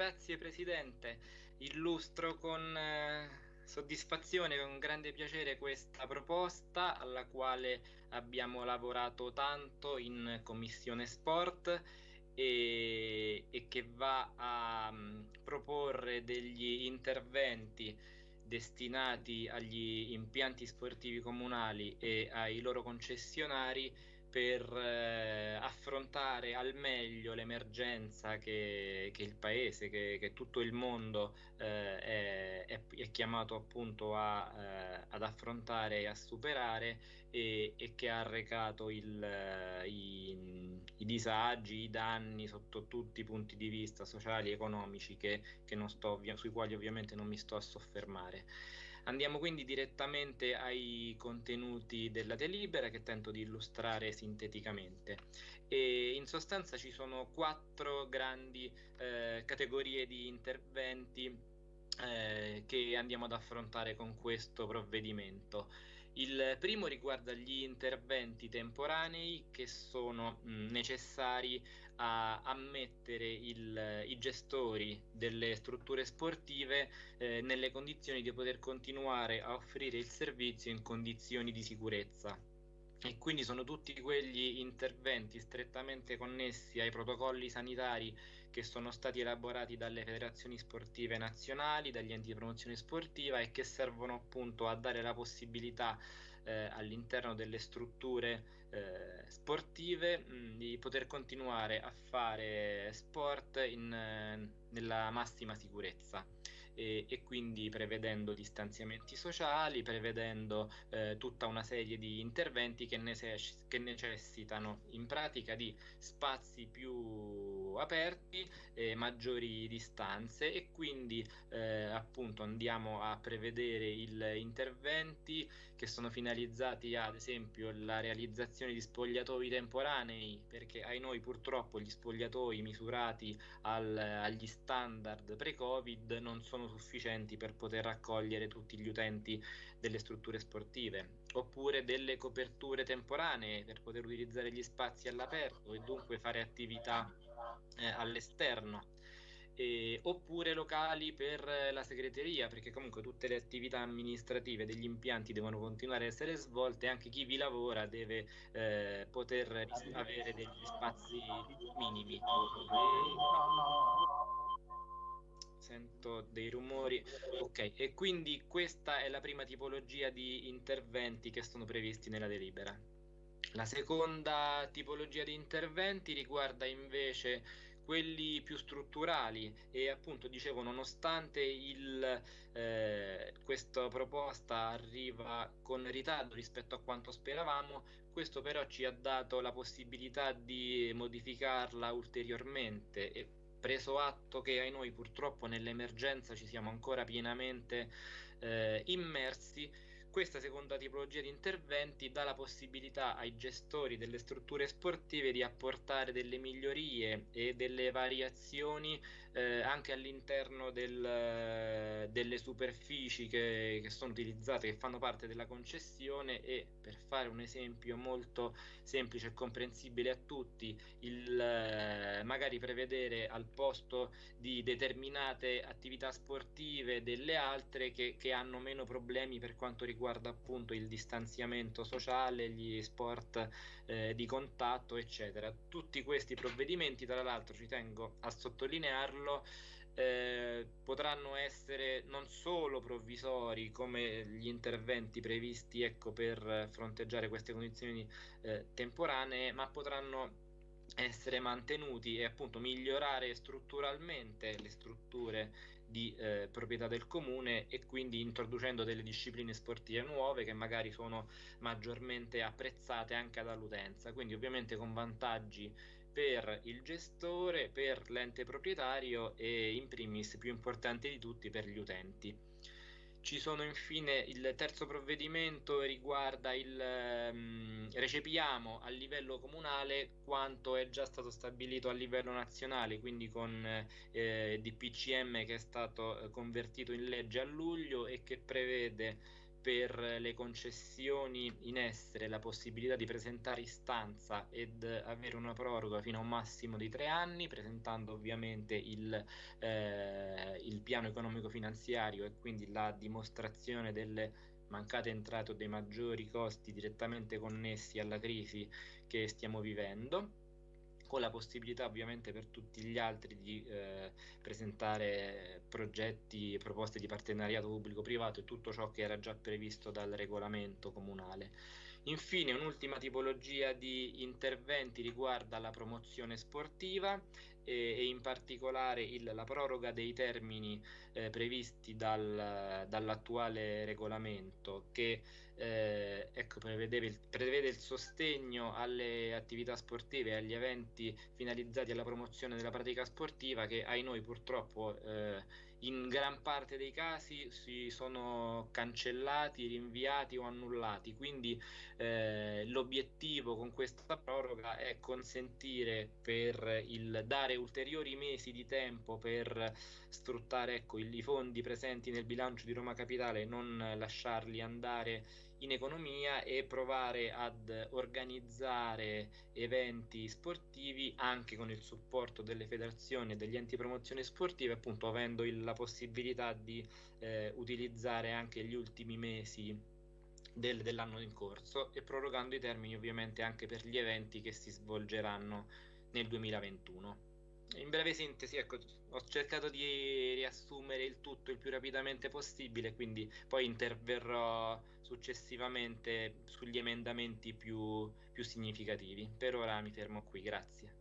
Grazie Presidente, illustro con eh, soddisfazione, con grande piacere questa proposta alla quale abbiamo lavorato tanto in Commissione Sport e, e che va a um, proporre degli interventi destinati agli impianti sportivi comunali e ai loro concessionari per eh, affrontare al meglio l'emergenza che, che il paese, che, che, tutto il mondo eh, è, è, chiamato appunto a, eh, ad affrontare e a superare e, e che ha arrecato il, i, i, disagi, i danni sotto tutti i punti di vista sociali e economici che, sto, sui quali ovviamente non mi sto a soffermare. Andiamo quindi direttamente ai contenuti della delibera che tento di illustrare sinteticamente. E in sostanza ci sono quattro grandi eh, categorie di interventi eh, che andiamo ad affrontare con questo provvedimento. Il primo riguarda gli interventi temporanei che sono mh, necessari a, a mettere il, i gestori delle strutture sportive eh, nelle condizioni di poter continuare a offrire il servizio in condizioni di sicurezza e quindi sono tutti quegli interventi strettamente connessi ai protocolli sanitari che sono stati elaborati dalle federazioni sportive nazionali, dagli enti di promozione sportiva e che servono appunto a dare la possibilità eh, all'interno delle strutture eh, sportive mh, di poter continuare a fare sport in, eh, nella massima sicurezza e, e quindi prevedendo distanziamenti sociali, prevedendo eh, tutta una serie di interventi che, necess- che, necessitano in pratica di spazi più aperti, eh, maggiori distanze e quindi eh, appunto andiamo a prevedere il, interventi che sono finalizzati ad esempio alla realizzazione di spogliatoi temporanei perché ai noi purtroppo gli spogliatoi misurati al, agli standard pre-covid non sono sufficienti per poter raccogliere tutti gli utenti delle strutture sportive, oppure delle coperture temporanee per poter utilizzare gli spazi all'aperto e dunque fare attività eh, all'esterno. Eh, oppure locali per la segreteria, perché comunque tutte le attività amministrative degli impianti devono continuare a essere svolte, anche chi vi lavora deve eh, poter avere degli spazi minimi. E sento dei rumori. Ok, e quindi questa è la prima tipologia di interventi che sono previsti nella delibera. La seconda tipologia di interventi riguarda invece quelli più strutturali e appunto dicevo nonostante il, eh, questa proposta arriva con ritardo rispetto a quanto speravamo questo però ci ha dato la possibilità di modificarla ulteriormente e preso atto che ai noi purtroppo nell'emergenza ci siamo ancora pienamente eh, immersi, questa seconda tipologia di interventi dà la possibilità ai gestori delle strutture sportive di apportare delle migliorie e delle variazioni eh, anche all'interno del, delle superfici che, che, sono utilizzate, che fanno parte della concessione e per fare un esempio molto semplice e comprensibile a tutti, il, eh, magari prevedere al posto di determinate attività sportive delle altre che, che hanno meno problemi per quanto riguarda riguarda appunto il distanziamento sociale, gli sport eh, di contatto, eccetera. Tutti questi provvedimenti, tra l'altro, ci tengo a sottolinearlo, eh, potranno essere non solo provvisori come gli interventi previsti ecco, per fronteggiare queste condizioni eh, temporanee, ma potranno essere mantenuti e appunto migliorare strutturalmente le strutture di eh, proprietà del comune e quindi introducendo delle discipline sportive nuove che magari sono maggiormente apprezzate anche dall'utenza, quindi ovviamente con vantaggi per il gestore, per l'ente proprietario e in primis più importante di tutti per gli utenti. Ci sono infine il terzo provvedimento riguarda il um, recepiamo a livello comunale quanto è già stato stabilito a livello nazionale, quindi con eh, DPCM che è stato eh, convertito in legge a luglio e che prevede per le concessioni in essere la possibilità di presentare istanza ed avere una proroga fino a un massimo di tre anni, presentando ovviamente il, eh, il piano economico finanziario e quindi la dimostrazione delle mancate entrate o dei maggiori costi direttamente connessi alla crisi che stiamo vivendo con la possibilità ovviamente per tutti gli altri di eh, presentare progetti proposte di partenariato pubblico-privato e tutto ciò che era già previsto dal regolamento comunale. Infine, un'ultima tipologia di interventi riguarda la promozione sportiva e, e in particolare il, la proroga dei termini eh, previsti dal, dall'attuale regolamento che eh, ecco, prevede, il, prevede il sostegno alle attività sportive e agli eventi finalizzati alla promozione della pratica sportiva che ai noi purtroppo eh, in gran parte dei casi si sono cancellati, rinviati o annullati. Quindi eh, l'obiettivo con questa proroga è consentire per il dare ulteriori mesi di tempo per sfruttare ecco, i fondi presenti nel bilancio di Roma Capitale non lasciarli andare in economia e provare ad organizzare eventi sportivi anche con il supporto delle federazioni e degli enti promozione sportive, appunto avendo il, la possibilità di eh, utilizzare anche gli ultimi mesi del, dell'anno in corso e prorogando i termini ovviamente anche per gli eventi che si svolgeranno nel 2021. In breve sintesi, ecco, ho cercato di riassumere il tutto il più rapidamente possibile, quindi poi interverrò successivamente sugli emendamenti più, più significativi. Per ora mi fermo qui, grazie.